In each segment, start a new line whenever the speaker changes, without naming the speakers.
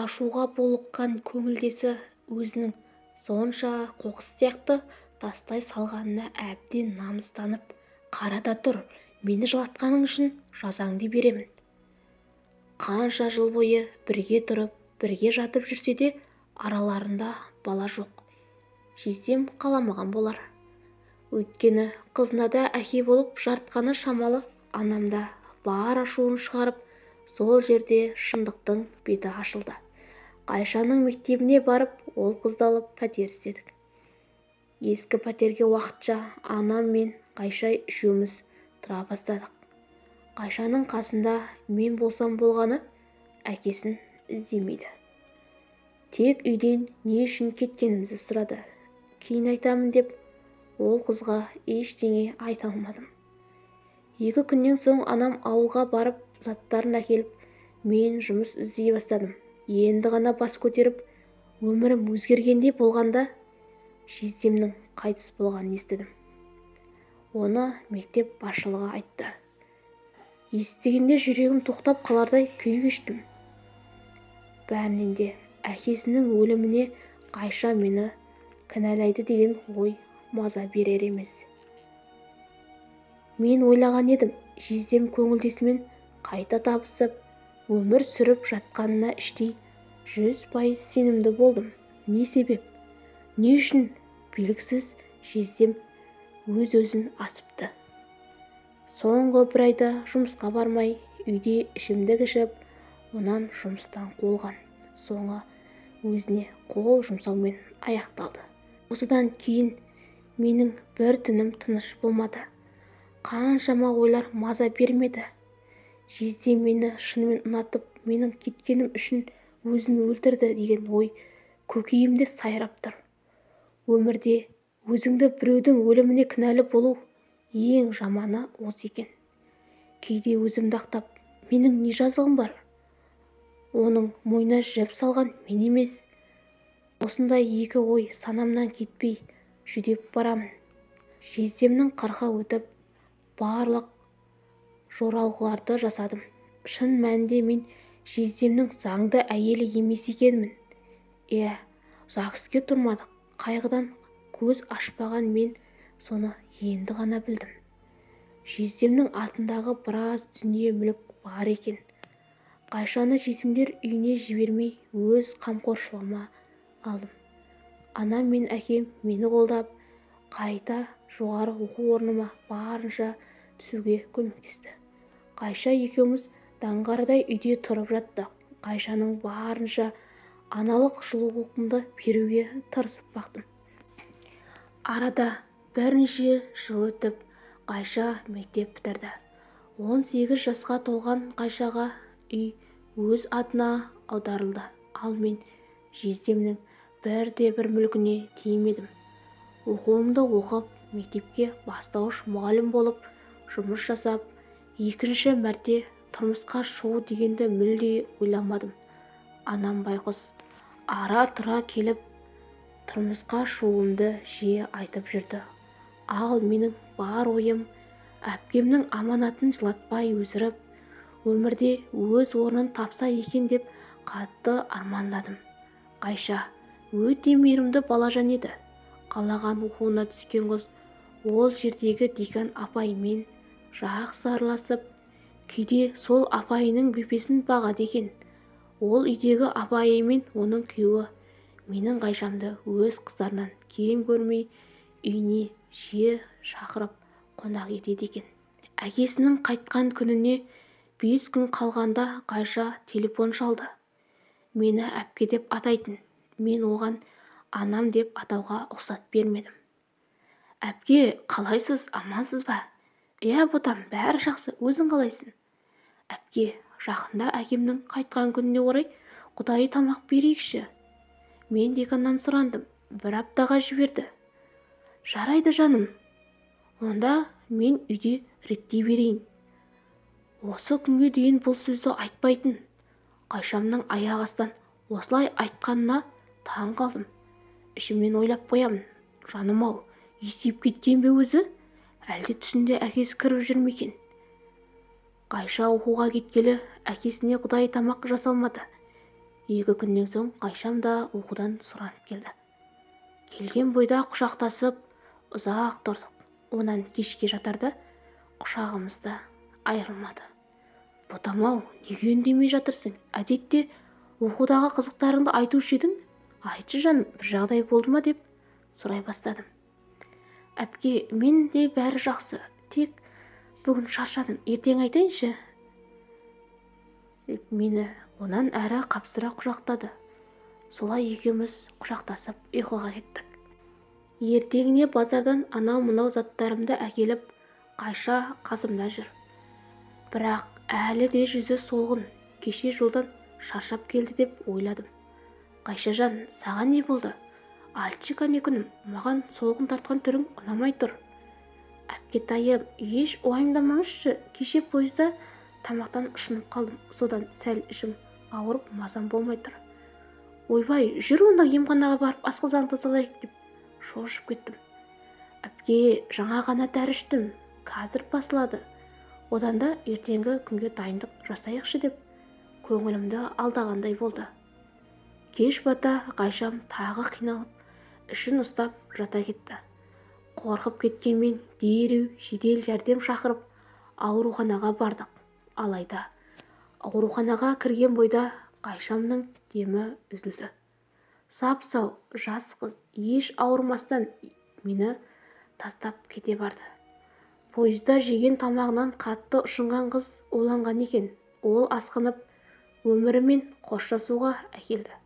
ашуға булыққан көңілдесі өзінің сонша қоқыс сияқты тастай салғанына әбден намыстанып қара да тұр. Мені жылатқаның үшін жазаңды беремін қанша жыл бойы бірге тұрып бірге жатып жүрсе де араларында бала жоқ. Жездем қаламаған болар. Өйткені қызына да әке болып жарытқаны шамалы анамда бар ашуын шығарып сол жерде шындықтың беті ашылды. Қайшаның мектебіне барып ол қызды алып пәтер іздедік ескі пәтерге уақытша анам мен қайша үшеуміз тұра бастадық. Қайшаның қасында мен болсам болғаны әкесін іздемейді. Тек үйден не үшін кеткенімізді сұрады. Кейін айтамын деп ол қызға ештеңе айта алмадым. Екі күннен соң анам ауылға барып заттарын әкеліп мен жұмыс іздей бастадым. Енді ғана бас көтеріп өмірім өзгергендей болғанда жездемнің қайтыс болғанын естідім. Оны мектеп басшылығы айтты. Естігенде жүрегім тоқтап қалардай күй кештім. Бәрінен де әкесінің өліміне қайша мені кінәлайды деген ой маза берер емес. Мен ойлаған едім жездем көңілдесімен қайта табысып өмір сүріп жатқанына іштей жүз пайыз сенімді болдым. Не себеп? Не үшін? Белгісіз жездем өз-өзін асыпты. Соңғы бір айда жұмысқа бармай үйде ішімдік ішіп онан жұмыстан қуылған. Соңы өзіне қол жұмсаумен аяқталды. Осыдан кейін менің бір түнім тыныш болмады. Қаншама ойлар маза бермеді. Жезде мені шынымен ұнатып менің кеткенім үшін өзін өлтірді деген ой көкейімде сайрап тұр. Өмірде өзіңді біреудің өліміне кінәлі болу ең жаманы осы екен. Кейде өзімді ақтап менің не жазығым бар? Оның мойнына жіп салған мен емес. Осындай екі ой санамнан кетпей жүдеп барамын. Жездемнің қырқы өтіп барлық жоралғыларды жасадым. Шын мәнінде мен жездемнің заңды әйелі емес екенмін. Иә ЗАГСке тұрмадық. Қайғыдан көз ашпаған мен соны енді ғана білдім. Жездемнің атындағы біраз дүние-мүлік бар екен. Қайшаны жетімдер үйіне жібермей өз қамқоршылығыма алдым. Анам мен әкем мені қолдап қайта жоғары оқу орныма барынша түсуге көмектесті. Қайша екеуміз даңғардай үйде тұрып жаттық. Қайшаның барынша аналық жылулығымды беруге тырысып бақтым. Арада бірнеше жыл өтіп қайша мектеп бітірді. он сегіз жасқа толған қайшаға үй өз атына аударылды. Ал мен жездемнің бірде-бір мүлкіне тимедім оқуымды оқып мектепке бастауыш мұғалім болып жұмыс жасап екінші мәрте тұрмысқа шығу дегенді мүлде ойламадым. Анам байқұс ара-тұра келіп тұрмысқа шығуымды жиі айтып жүрді. Ал менің бар ойым әпкемнің аманатын жылатпай өсіріп өмірде өз орнын тапса екен деп қатты армандадым. Қайша өте мейірімді балажан еді. Қалаған оқуына түскен қыз ол жердегі декан апаймен жақсы араласып кейде сол апайының бөпесін бағады екен ол үйдегі апайы мен оның күйеуі. Менің қайшамды өз қыздарынан кем көрмей үйіне жиі шақырып қонақ етеді екен әкесінің қайтқан күніне бес күн қалғанда қайша телефон шалды. Мені әпке деп атайтын. Мен оған анам деп атауға ұқсат бермедім әпке қалайсыз? Амансыз ба? Иә ботам бәрі жақсы өзің қалайсың? Әпке жақында әкемнің қайтқан күніне орай құдайы тамақ берейікші мен деканнан сұрандым бір аптаға жіберді жарайды жаным онда мен үйде реттей берейін осы күнге дейін бұл сөзді айтпайтын қайшамның аяқ астынан осылай айтқанына таң қалдым ішімнен ойлап қоямын жаным-ау есейіп кеткен бе өзі? Әлде түсінде әкесі кіріп жүр ме екен? Қайша оқуға кеткелі әкесіне құдайы тамақ жасалмады. Екі күннен соң қайшам да оқудан сұранып келді. Келген бойда құшақтасып ұзақ тұрдық. Онан кешке жатарда құшағымыз да айырылмады. Ботам-ау неге үндемей жатырсың? Әдетте оқудағы қызықтарыңды айтушы едің. Айтшы жаным бір жағдай болды ма? деп сұрай бастадым. Әпке мен де бәрі жақсы. Тек бүгін шаршадым. Ертең айтайыншы. Деп мені онан әрі қапсыра құшақтады. Солай екеуміз құшақтасып ұйқыға кеттік. Ертеңіне базардан анау-мынау заттарымды әкеліп қайша қасымда жүр. Бірақ әлі де жүзі солғын. Кеше жолдан шаршап келді деп ойладым. Қайшажан саған не болды? Айтшы кәне күнім маған солғын тартқан түрің ұнамай тұр. Әпкетайым еш уайымдамаңызшы кеше пойызда тамақтан ұшынып қалдым. Содан сәл ішім ауырып мазам болмай тұр. Ойбай жүр онда емханаға барып асқазаныңды тазалайық деп шошып кеттім. Әпке жаңа ғана дәрі іштім қазір басылады. Одан да ертеңгі күнге дайындық жасайықшы деп көңілімді алдағандай болды. Кеш бата қайшам тағы қиналып ішін ұстап жата кетті. Қорқып кеткенмен дереу жедел жәрдем шақырып ауруханаға бардық. Алайда ауруханаға кірген бойда қайшамның демі үзілді. Сап-сау жас қыз еш ауырмастан мені тастап кете барды. Пойызда жеген тамағынан қатты ұшынған қыз уланған екен. Ол асқынып өмірімен қоштасуға әкелді.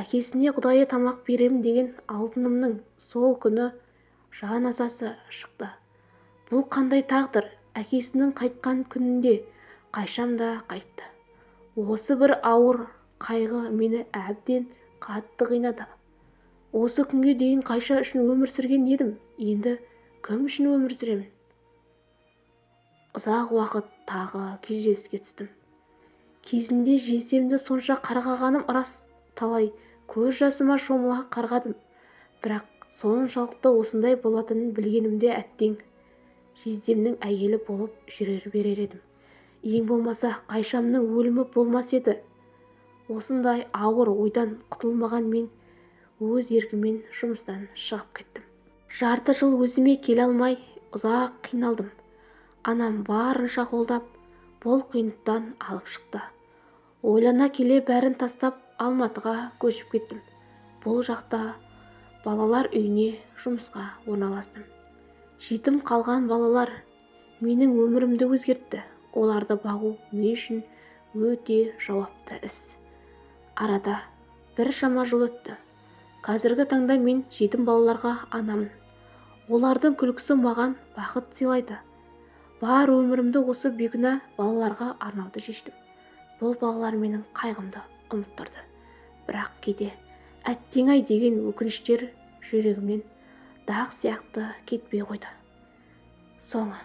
Әкесіне құдайы тамақ беремін деген алтынымның сол күні жан азасы шықты. Бұл қандай тағдыр? Әкесінің қайтқан күнінде қайшам да қайтты. Осы бір ауыр қайғы мені әбден қатты қинады. Осы күнге дейін қайша үшін өмір сүрген едім? Енді кім үшін өмір сүремін? Ұзақ уақыт тағы күйзеліске түстім. Кезінде жездемді сонша қарғағаным рас. Талай көз жасыма шомыла қарғадым. Бірақ соншалықты осындай болатынын білгенімде әттең жездемнің әйелі болып жүрер берер едім. Ең болмаса қайшамның өлімі болмас еді. Осындай ауыр ойдан құтылмаған мен өз еркіммен жұмыстан шығып кеттім. Жарты жыл өзіме келе алмай ұзақ қиналдым. Анам барынша қолдап бұл қиындықтан алып шықты. Ойлана келе бәрін тастап алматыға көшіп кеттім. Бұл жақта балалар үйіне жұмысқа орналастым. Жетім қалған балалар менің өмірімді өзгертті. Оларды бағу мен үшін? Өте жауапты іс. Арада біршама жыл өтті. Қазіргі таңда мен жетім балаларға анамын. Олардың күлкісі маған бақыт сыйлайды. Бар өмірімді осы бейкүнә балаларға арнауды шештім. Бұл балалар менің қайғымды ұмыттырды. Бірақ кейде әттең-ай деген өкініштер жүрегімнен дақ сияқты кетпей қойды. Соңы